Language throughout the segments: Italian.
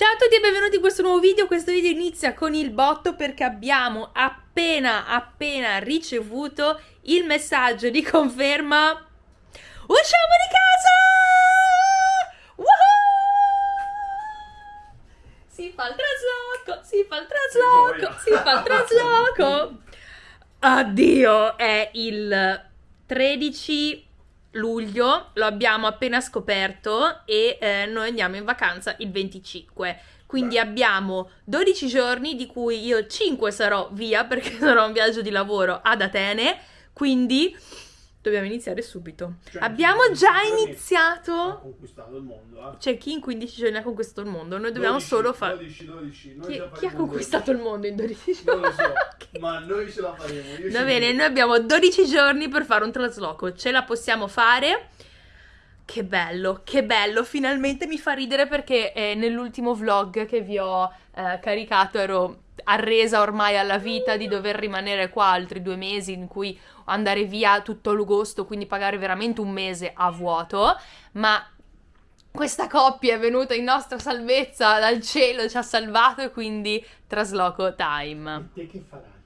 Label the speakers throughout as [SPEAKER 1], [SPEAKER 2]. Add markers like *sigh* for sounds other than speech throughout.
[SPEAKER 1] Ciao a tutti e benvenuti in questo nuovo video. Questo video inizia con il botto perché abbiamo appena appena ricevuto il messaggio di conferma. Usciamo di casa! Woohoo! Si fa il trasloco, si fa il trasloco, si fa il trasloco. *laughs* Addio, è il 13 luglio, lo abbiamo appena scoperto e eh, noi andiamo in vacanza il 25. Quindi Beh. abbiamo 12 giorni di cui io 5 sarò via *laughs* perché sarò in viaggio di lavoro ad Atene, quindi Dobbiamo iniziare subito. Cioè, Abbiamo già iniziato. Ha
[SPEAKER 2] conquistato il mondo. Eh?
[SPEAKER 1] C'è chi in 15 giorni ha conquistato il mondo. Noi dobbiamo
[SPEAKER 2] 12,
[SPEAKER 1] solo fare.
[SPEAKER 2] 12, 12.
[SPEAKER 1] Chi, chi ha conquistato il mondo in 12 giorni?
[SPEAKER 2] Non lo so, ma noi ce la faremo. Io
[SPEAKER 1] Va bene, noi abbiamo 12 giorni per fare un trasloco. Ce la possiamo fare. Che bello, che bello. Finalmente mi fa ridere perché eh, nell'ultimo vlog che vi ho eh, caricato ero arresa ormai alla vita di dover rimanere qua altri due mesi in cui andare via tutto l'agosto, quindi pagare veramente un mese a vuoto, ma questa coppia è venuta in nostra salvezza dal cielo, ci ha salvato e quindi trasloco time.
[SPEAKER 2] E te che farai?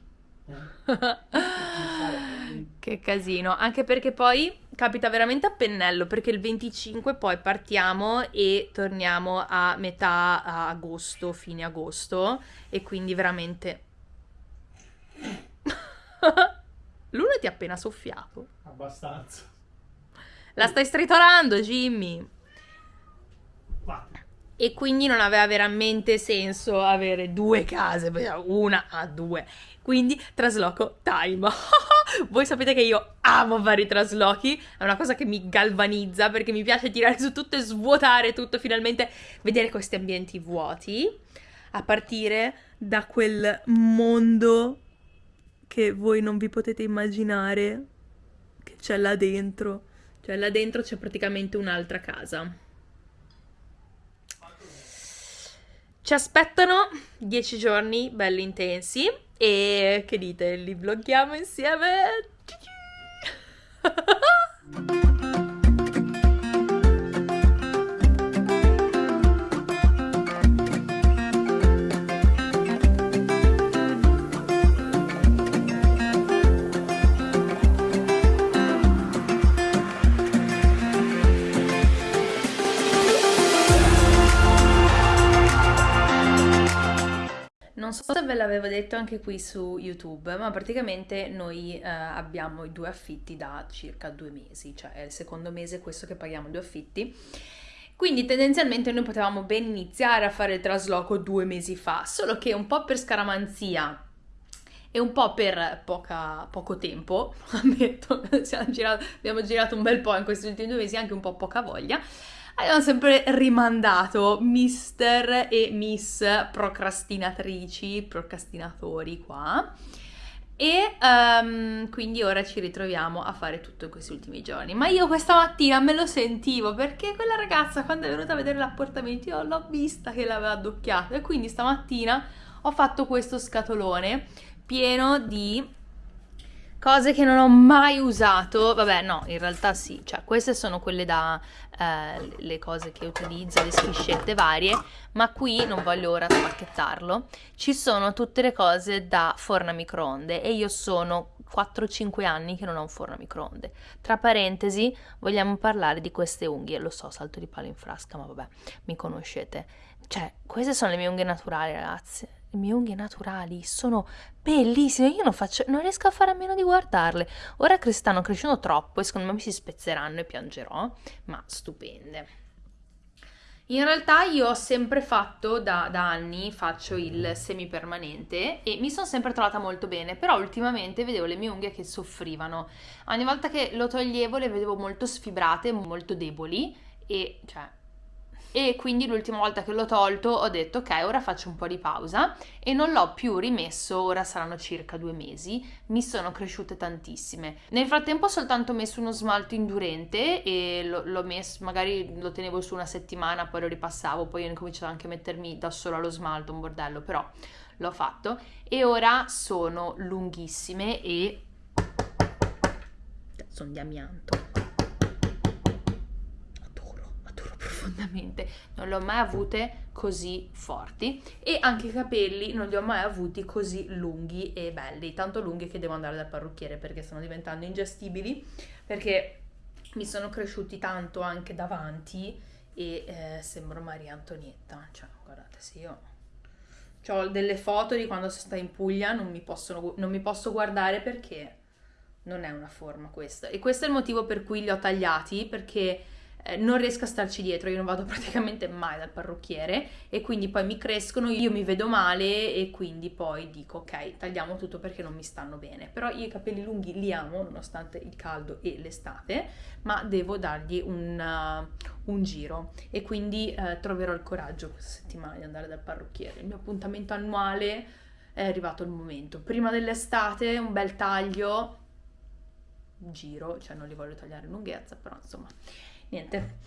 [SPEAKER 1] Eh? *laughs* che casino, anche perché poi capita veramente a pennello perché il 25 poi partiamo e torniamo a metà agosto, fine agosto e quindi veramente *laughs* L'uno ti ha appena soffiato.
[SPEAKER 2] Abbastanza.
[SPEAKER 1] La stai stritolando, Jimmy.
[SPEAKER 2] Vabbè.
[SPEAKER 1] E quindi non aveva veramente senso avere due case, una a due. Quindi trasloco time. *laughs* Voi sapete che io amo fare i traslochi, è una cosa che mi galvanizza perché mi piace tirare su tutto e svuotare tutto, finalmente vedere questi ambienti vuoti, a partire da quel mondo che voi non vi potete immaginare che c'è là dentro. Cioè là dentro c'è praticamente un'altra casa. Ci aspettano dieci giorni belli intensi e che dite, li vloghiamo insieme? *laughs* l'avevo detto anche qui su YouTube, ma praticamente noi eh, abbiamo i due affitti da circa due mesi, cioè è il secondo mese questo che paghiamo due affitti. Quindi tendenzialmente noi potevamo ben iniziare a fare il trasloco due mesi fa, solo che un po' per scaramanzia e un po' per poca, poco tempo, *laughs* ammetto, *laughs* girato, abbiamo girato un bel po' in questi ultimi due mesi, anche un po' poca voglia, abbiamo sempre rimandato mister e miss procrastinatrici, procrastinatori qua. E um, quindi ora ci ritroviamo a fare tutto in questi ultimi giorni. Ma io questa mattina me lo sentivo perché quella ragazza, quando è venuta a vedere l'apportamento, io l'ho vista che l'aveva addocchiato. E quindi stamattina ho fatto questo scatolone pieno di cose che non ho mai usato, vabbè no, in realtà sì, cioè queste sono quelle da, eh, le cose che utilizzo, le schiscette varie, ma qui non voglio ora spacchettarlo, ci sono tutte le cose da forno a microonde e io sono 4-5 anni che non ho un forno a microonde. Tra parentesi, vogliamo parlare di queste unghie, lo so, salto di palo in frasca, ma vabbè, mi conoscete. Cioè, queste sono le mie unghie naturali, ragazzi le mie unghie naturali sono bellissime, io non, faccio, non riesco a fare a meno di guardarle. Ora che stanno crescendo troppo e secondo me mi si spezzeranno e piangerò, ma stupende. In realtà io ho sempre fatto, da, da anni, faccio il semipermanente e mi sono sempre trovata molto bene, però ultimamente vedevo le mie unghie che soffrivano. Ogni volta che lo toglievo le vedevo molto sfibrate, molto deboli e cioè e quindi l'ultima volta che l'ho tolto ho detto ok ora faccio un po' di pausa e non l'ho più rimesso, ora saranno circa due mesi, mi sono cresciute tantissime. Nel frattempo ho soltanto messo uno smalto indurente e l'ho messo, magari lo tenevo su una settimana, poi lo ripassavo, poi ho incominciato anche a mettermi da solo allo smalto, un bordello, però l'ho fatto e ora sono lunghissime e sono di amianto. Profondamente non le ho mai avute così forti e anche i capelli non li ho mai avuti così lunghi e belli, tanto lunghi che devo andare dal parrucchiere perché stanno diventando ingestibili, perché mi sono cresciuti tanto anche davanti e eh, sembro Maria Antonietta, cioè guardate se io ho delle foto di quando sono stata in Puglia, non mi, possono, non mi posso guardare perché non è una forma questa. E questo è il motivo per cui li ho tagliati, perché eh, non riesco a starci dietro, io non vado *laughs* praticamente mai dal parrucchiere e quindi poi mi crescono, io mi vedo male e quindi poi dico ok, tagliamo tutto perché non mi stanno bene. Però io i capelli lunghi li amo nonostante il caldo e l'estate, ma devo dargli un, uh, un giro e quindi uh, troverò il coraggio questa settimana di andare dal parrucchiere. Il mio appuntamento annuale è arrivato il momento. Prima dell'estate un bel taglio, giro, cioè non li voglio tagliare in lunghezza, però insomma niente.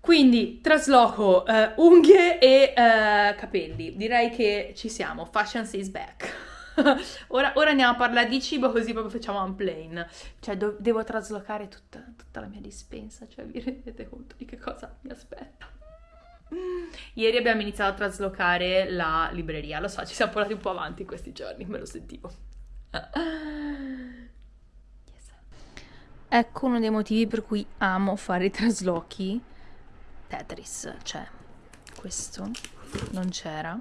[SPEAKER 1] Quindi trasloco uh, unghie e uh, capelli. Direi che ci siamo. Fashion is back. *laughs* ora, ora, andiamo a parlare di cibo così proprio facciamo un plane. Cioè do- devo traslocare tutta, tutta, la mia dispensa. Cioè vi rendete conto di che cosa mi aspetta. Ieri abbiamo iniziato a traslocare la libreria. Lo so, ci siamo portati un po' avanti in questi giorni, me lo sentivo. *laughs* Ecco uno dei motivi per cui amo fare i traslochi. Tetris, cioè, questo non c'era.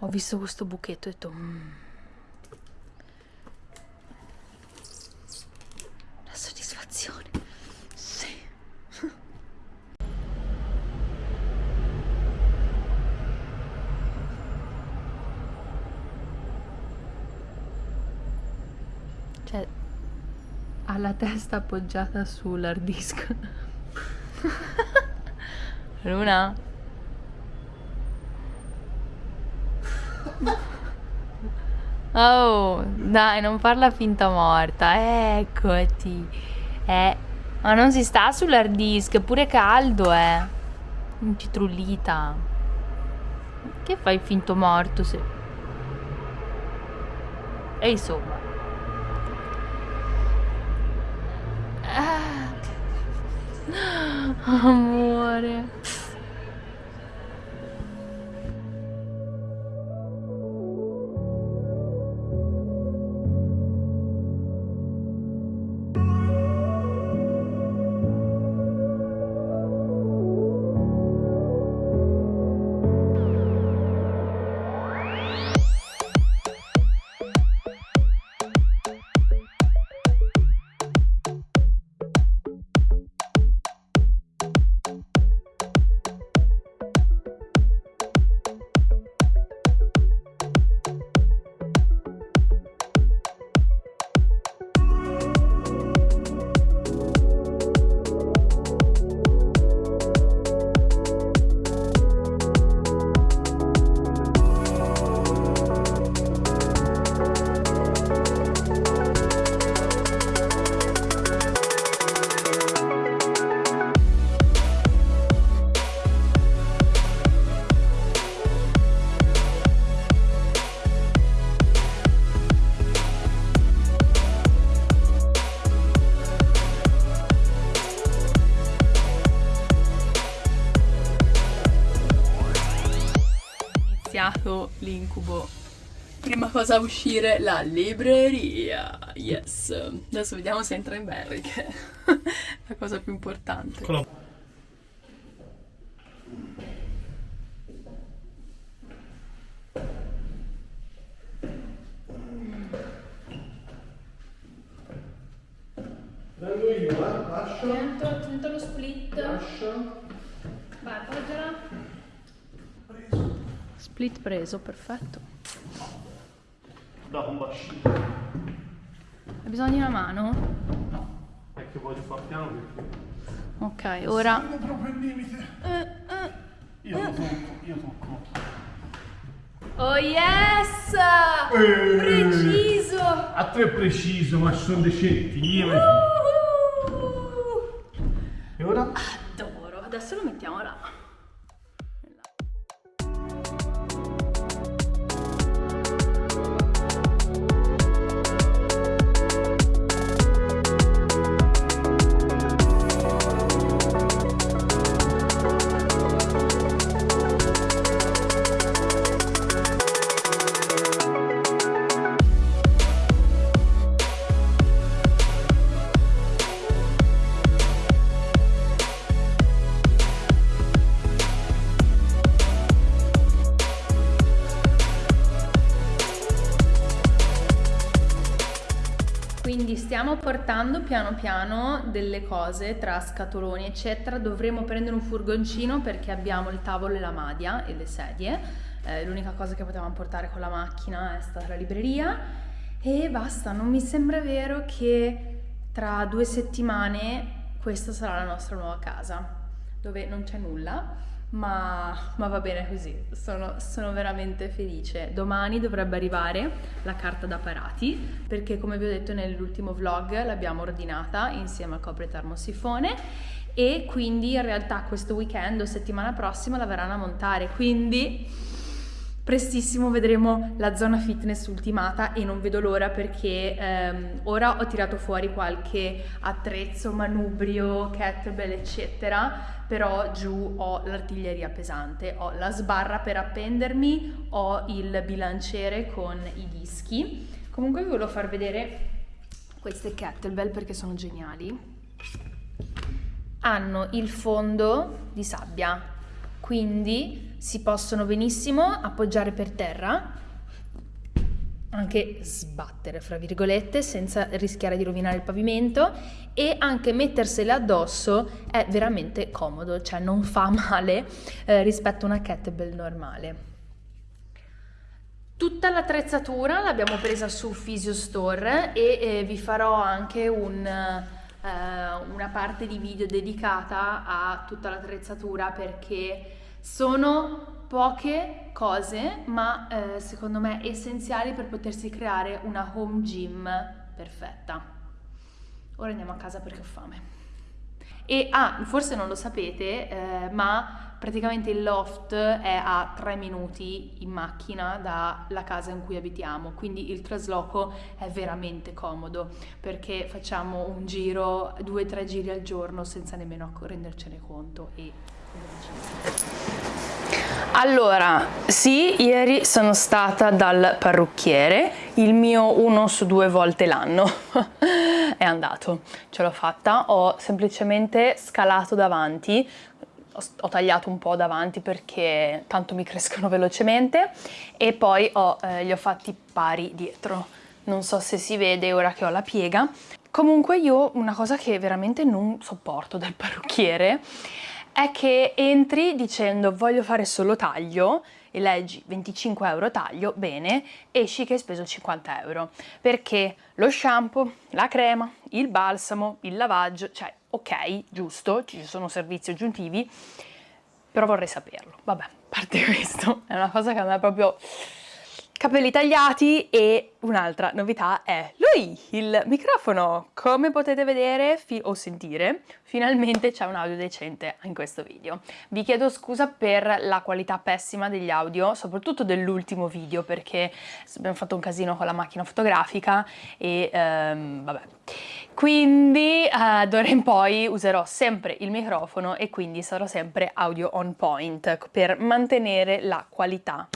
[SPEAKER 1] Ho visto questo buchetto e ho detto... Mm. La soddisfazione. Sì. cioè la testa appoggiata sull'hard disk. *laughs* Luna? Oh, dai, non farla finta morta. Eccoti. Eh, ma non si sta sull'hard disk, è pure caldo, eh. Incitrullita. Che fai finto morto se... E insomma. *gasps* Amor. L'incubo. Prima cosa a uscire, la libreria. Yes. Adesso vediamo se entra in Barry, che è la cosa più importante. Quello.
[SPEAKER 2] Prendo io, eh? Lascia.
[SPEAKER 1] Attento, attento lo split.
[SPEAKER 2] Lascia.
[SPEAKER 1] Vai, appoggiala. Split preso, perfetto.
[SPEAKER 2] Da un bacino.
[SPEAKER 1] Hai bisogno di una mano?
[SPEAKER 2] No, è che voglio far piano perché...
[SPEAKER 1] Ok, ora...
[SPEAKER 2] Siamo proprio il limite. Uh, uh, io uh. tocco, io tocco.
[SPEAKER 1] Oh yes!
[SPEAKER 2] Eh,
[SPEAKER 1] preciso!
[SPEAKER 2] A te è preciso, ma sono dei centimetri. E ora?
[SPEAKER 1] Adoro, adesso lo mettiamo là. Stiamo portando piano piano delle cose tra scatoloni eccetera, dovremo prendere un furgoncino perché abbiamo il tavolo e la madia e le sedie, eh, l'unica cosa che potevamo portare con la macchina è stata la libreria. E basta, non mi sembra vero che tra due settimane questa sarà la nostra nuova casa, dove non c'è nulla ma, ma, va bene così, sono, sono, veramente felice. Domani dovrebbe arrivare la carta da parati perché come vi ho detto nell'ultimo vlog l'abbiamo ordinata insieme al copre termosifone e quindi in realtà questo weekend o settimana prossima la verranno a montare, quindi prestissimo vedremo la zona fitness ultimata e non vedo l'ora perché ehm, ora ho tirato fuori qualche attrezzo, manubrio, kettlebell eccetera però giù ho l'artiglieria pesante, ho la sbarra per appendermi, ho il bilanciere con i dischi. Comunque vi volevo far vedere queste kettlebell perché sono geniali. Hanno il fondo di sabbia, quindi si possono benissimo appoggiare per terra anche sbattere, fra virgolette, senza rischiare di rovinare il pavimento e anche mettersele addosso è veramente comodo, cioè non fa *laughs* male eh, rispetto a una kettlebell normale. Tutta l'attrezzatura l'abbiamo presa su Physio Store e eh, vi farò anche un, eh, una parte di video dedicata a tutta l'attrezzatura perché sono poche cose, ma eh, secondo me essenziali per potersi creare una home gym perfetta. Ora andiamo a casa perché ho fame. E ah, forse non lo sapete, eh, ma praticamente il loft è a tre minuti in macchina dalla casa in cui abitiamo, quindi il trasloco è veramente comodo perché facciamo un giro, due o tre giri al giorno senza nemmeno rendercene conto e allora, sì, ieri sono stata dal parrucchiere, il mio uno su due volte l'anno *laughs* è andato, ce l'ho fatta, ho semplicemente scalato davanti, ho, tagliato un po' davanti perché tanto mi *laughs* crescono velocemente e poi ho, eh, li ho fatti pari dietro, non so se si vede ora che ho la piega. Comunque io una cosa che veramente non sopporto del *laughs* parrucchiere è che entri dicendo voglio fare solo taglio e leggi 25 euro taglio, bene, esci che hai speso 50 euro, perché lo shampoo, la crema, il balsamo, il lavaggio, cioè ok, giusto, ci sono servizi aggiuntivi, però vorrei saperlo. Vabbè, a parte *laughs* questo, è una cosa che a me proprio capelli tagliati e un'altra novità è lui, il microfono. Come potete vedere o sentire, finalmente c'è un audio decente in questo video. Vi chiedo scusa per la qualità pessima degli audio, soprattutto dell'ultimo video perché abbiamo fatto un casino con la macchina fotografica e um, vabbè. Quindi uh, d'ora in poi userò sempre il microfono e quindi sarò sempre audio on point per mantenere la qualità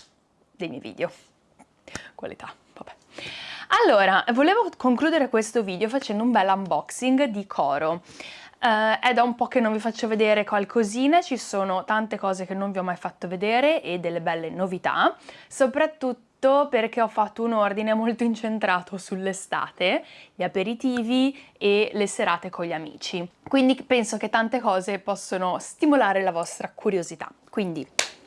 [SPEAKER 1] dei miei video qualità, vabbè. Allora, volevo concludere questo video facendo un bel unboxing di Coro. Uh, è da un po' che non vi faccio vedere qualcosina, ci sono tante cose che non vi ho mai fatto vedere e delle belle novità, soprattutto perché ho fatto un ordine molto incentrato sull'estate, gli aperitivi e le serate con gli amici. Quindi penso che tante cose possono stimolare la vostra curiosità. Quindi,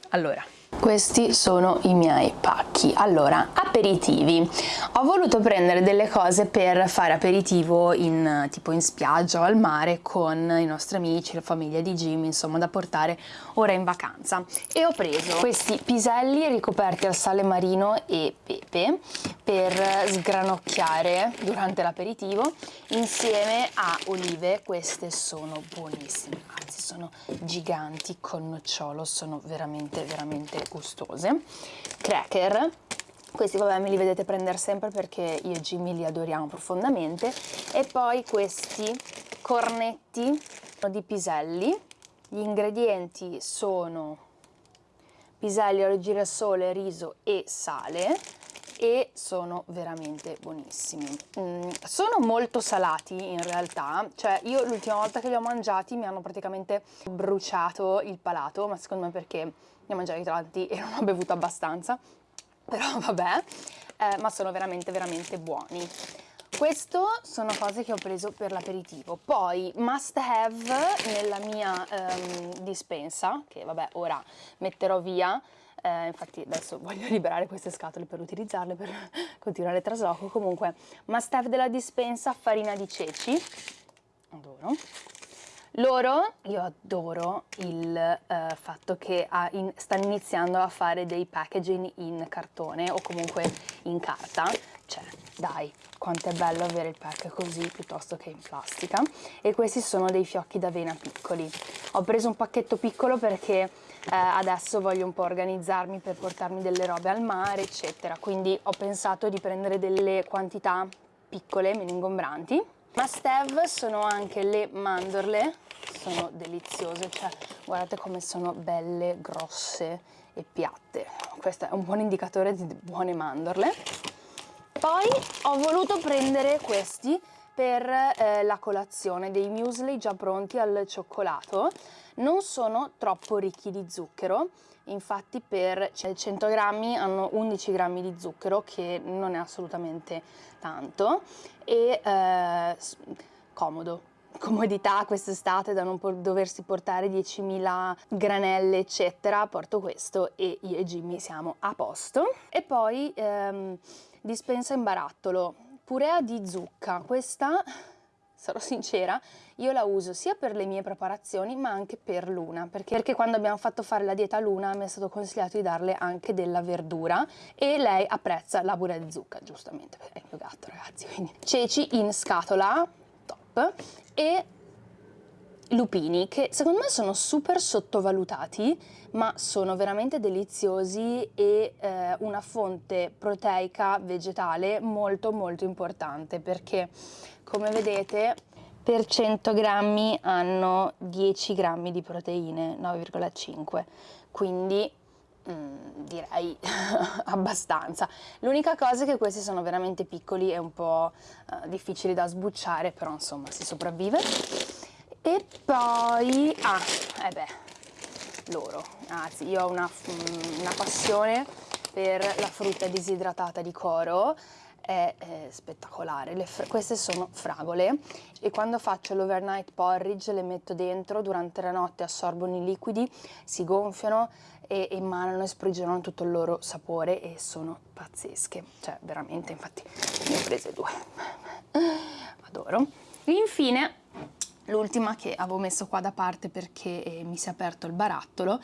[SPEAKER 1] allora... Questi sono i miei pacchi. Allora, aperitivi. Ho voluto prendere delle cose per fare aperitivo in, tipo in spiaggia o al mare con i nostri amici, la famiglia di Jimmy, insomma da portare ora in vacanza. E ho preso questi piselli ricoperti al sale marino e pepe per sgranocchiare durante l'aperitivo insieme a olive. Queste sono buonissime, anzi sono giganti con nocciolo, sono veramente veramente gustose, cracker, questi vabbè me li vedete prendere sempre perché io e Jimmy li adoriamo profondamente, e poi questi cornetti di piselli, gli ingredienti sono piselli, olio girasole, riso e sale, e sono veramente buonissimi. Mm, sono molto salati in realtà, cioè io l'ultima volta che li ho mangiati mi hanno praticamente bruciato il palato, ma secondo me perché ne ho mangiati tanti e *laughs* non ho bevuto abbastanza, però vabbè, eh, ma sono veramente veramente buoni. questo sono cose che ho preso per l'aperitivo poi must have nella mia um, dispensa che vabbè ora metterò via eh, infatti adesso voglio *laughs* liberare queste scatole per utilizzarle per *laughs* continuare il trasloco. Comunque must have della dispensa farina di ceci. Adoro. Loro, io adoro il uh, fatto che in, stanno iniziando a fare dei packaging in cartone o comunque in carta, cioè dai, quanto è bello avere il pack così piuttosto che in plastica. E questi sono dei fiocchi d'avena piccoli. Ho preso un pacchetto piccolo perché eh, adesso voglio un po' organizzarmi per portarmi delle robe al mare eccetera, quindi ho pensato di prendere delle quantità piccole, meno ingombranti. Must have sono anche le mandorle sono deliziose, cioè guardate come sono belle, grosse e piatte. Questo è un buon indicatore di buone mandorle. Poi ho voluto prendere questi per eh, la colazione, dei muesli già pronti al cioccolato. Non sono troppo ricchi di zucchero, infatti per 100 grammi hanno 11 grammi di zucchero, che non è assolutamente tanto, e eh, comodo. *laughs* Comodità quest'estate da non doversi portare 10.000 granelle eccetera. Porto questo e io e Jimmy siamo a posto. E poi ehm, dispensa in barattolo. Purea di zucca. Questa sarò sincera io la uso sia per le mie preparazioni ma anche per Luna perché, perché quando abbiamo fatto fare la dieta a Luna mi è stato consigliato di darle anche della verdura e lei apprezza la purea di zucca giustamente perché è il mio gatto ragazzi quindi ceci in scatola top e lupini che secondo me sono super sottovalutati ma sono veramente deliziosi e eh, una fonte proteica vegetale molto molto importante perché come vedete per 100 grammi hanno 10 grammi di proteine 9,5 quindi Mm, direi *laughs* abbastanza. L'unica cosa è che questi sono veramente piccoli e un po' uh, difficili da sbucciare, però insomma si sopravvive. E poi, ah, eh beh, loro, anzi io ho una, mm, una passione per la frutta disidratata di coro, è, è spettacolare. queste sono fragole. E quando faccio l'overnight porridge le metto dentro, durante la notte assorbono i liquidi, si gonfiano e emanano e sprigionano tutto il loro sapore e sono pazzesche, cioè veramente, infatti ne ho prese due, adoro. Infine l'ultima che avevo messo qua da parte perché eh, mi si è aperto il barattolo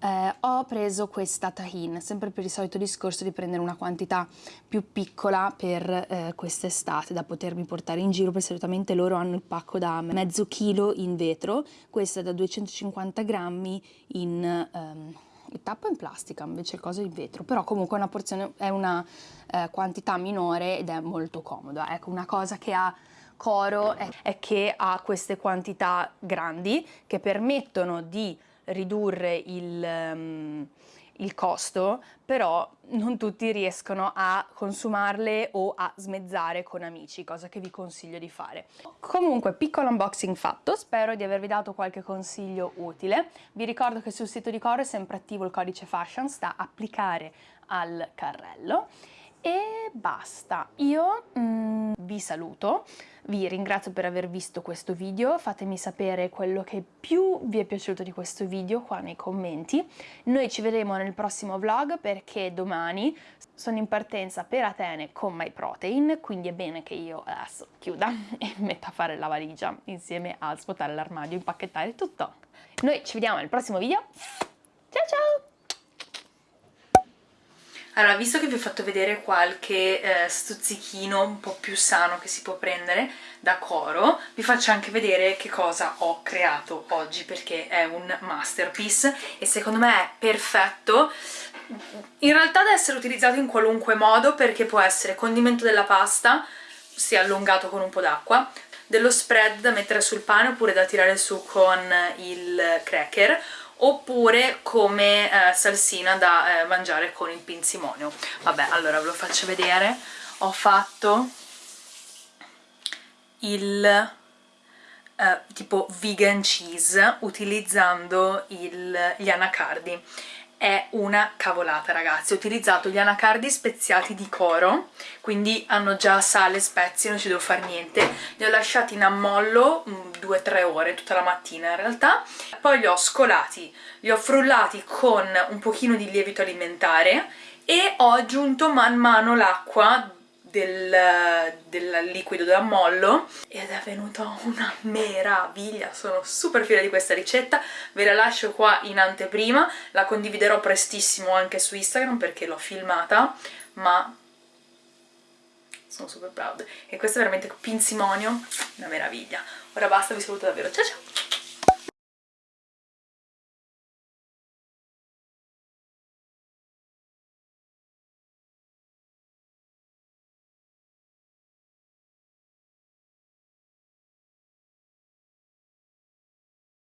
[SPEAKER 1] eh, ho preso questa tahin, sempre per il solito discorso di prendere una quantità più piccola per eh, quest'estate da potermi portare in giro, perché solitamente loro hanno il pacco da mezzo chilo in vetro, questa è da 250 grammi in... Um, il in plastica invece il coso in vetro però comunque è una porzione è una eh, quantità minore ed è molto comoda ecco una cosa che ha Coro è, che ha queste quantità grandi che permettono di ridurre il, um, il costo, però non tutti riescono a consumarle o a smezzare con amici, cosa che vi consiglio di fare. Comunque, piccolo unboxing fatto, spero di avervi dato qualche consiglio utile. Vi ricordo che sul sito di Coro è sempre attivo il codice fashion, sta applicare al carrello e basta. Io mm, vi saluto, vi ringrazio per aver visto questo video, fatemi sapere quello che più vi è piaciuto di questo video qua nei commenti. Noi ci vedremo nel prossimo vlog perché domani sono in partenza per Atene con MyProtein, quindi è bene che io adesso chiuda *laughs* e metta a fare la valigia insieme a svuotare l'armadio, impacchettare tutto. Noi ci vediamo nel prossimo video, ciao ciao! Allora, visto che vi ho fatto vedere qualche eh, stuzzichino un po' più sano che si può prendere da Coro, vi faccio anche vedere che cosa ho creato oggi, perché è un masterpiece e secondo me è perfetto. In realtà da essere utilizzato in qualunque modo, perché può essere condimento della pasta, si è allungato con un po' d'acqua, dello spread da mettere sul pane oppure da tirare su con il cracker, oppure come eh, salsina da eh, mangiare con il pinzimonio. Vabbè, allora ve lo faccio vedere. Ho fatto il eh, tipo vegan cheese utilizzando il, gli anacardi è una cavolata ragazzi, ho utilizzato gli anacardi speziati di Coro, quindi hanno già sale, spezie, non ci devo fare niente, li ho lasciati in ammollo 2-3 mm, ore, tutta la mattina in realtà, poi li ho scolati, li ho frullati con un pochino di lievito alimentare e ho aggiunto man mano l'acqua del, del liquido d'ammollo ed è venuta una meraviglia, sono super fiera di questa ricetta, ve la lascio qua in anteprima, la condividerò prestissimo anche su Instagram perché l'ho filmata, ma sono super proud e questo è veramente pinsimonio, una meraviglia. Ora basta, vi saluto davvero, ciao ciao!